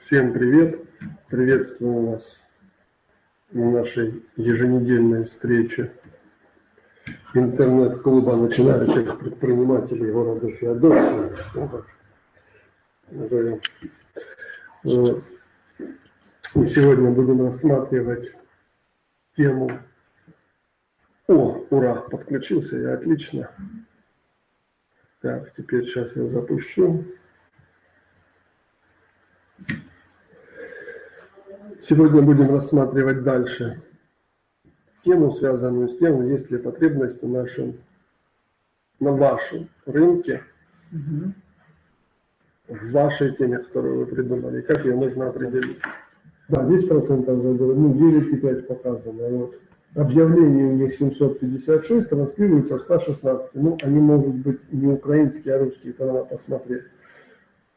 Всем привет! Приветствую вас на нашей еженедельной встрече интернет-клуба начинающих предпринимателей города Феодосии. назовем. И сегодня будем рассматривать тему... О, ура, подключился я, отлично. Так, теперь сейчас я запущу. Сегодня будем рассматривать дальше тему, связанную с тем, есть ли потребность в нашем, на вашем рынке, в вашей теме, которую вы придумали, как ее нужно определить. Да, 10% забыл, ну 9,5 показано. Вот. Объявление у них 756, транслируется в 116. Ну, они могут быть не украинские, а русские, надо посмотреть.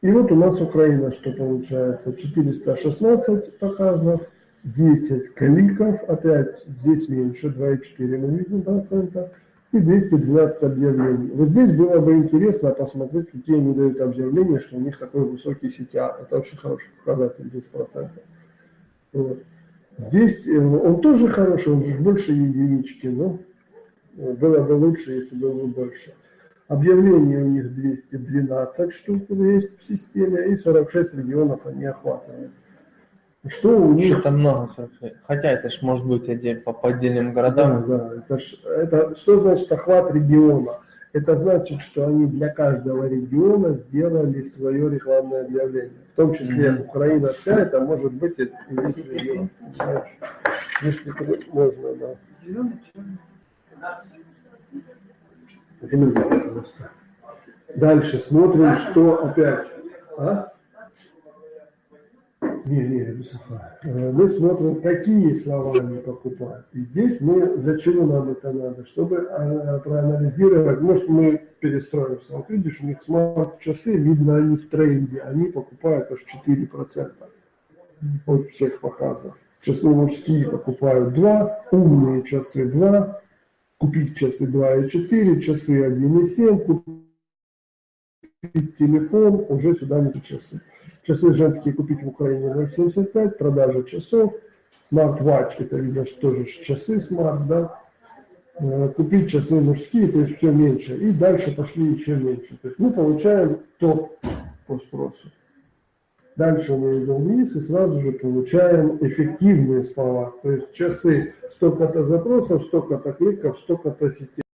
И вот у нас Украина, что получается, 416 показов, 10 кликов, опять здесь меньше, 2,4 мы видим процента, и 212 объявлений. Вот здесь было бы интересно посмотреть, какие они дают объявления, что у них такой высокий CTA. Это очень хороший показатель, 10%. Вот. Здесь э, он тоже хороший, он же больше единички, но э, было бы лучше, если бы больше. Объявлений у них 212 штук есть в системе, и 46 регионов они охватывают. Что у них... Что-то много, хотя это ж может быть отдель, по, по отдельным городам. Да, да. Это, ж, это что значит охват региона? Это значит, что они для каждого региона сделали свое рекламное объявление. В том числе mm-hmm. Украина вся, это может быть и весь регион. Если можно, да. Зеленый, черный. Пожалуйста. Дальше смотрим, что опять. А? Не, не, э, Мы смотрим, какие слова они покупают. И здесь мы, для чего нам это надо? Чтобы а, проанализировать, может мы перестроимся. Вот видишь, у них смарт-часы, видно они в тренде, они покупают аж 4% от всех показов. Часы мужские покупают 2, умные часы 2, купить часы 2,4, часы 1,7, купить телефон, уже сюда не часы. Часы женские купить в Украине 0,75, продажа часов, смарт-ватч, это видно, что тоже часы смарт, да, э, купить часы мужские, то есть все меньше, и дальше пошли еще меньше. То есть мы получаем топ по спросу. Дальше мы идем вниз и сразу же получаем эффективные слова. То есть часы, столько-то запросов, столько-то кликов, столько-то CTA.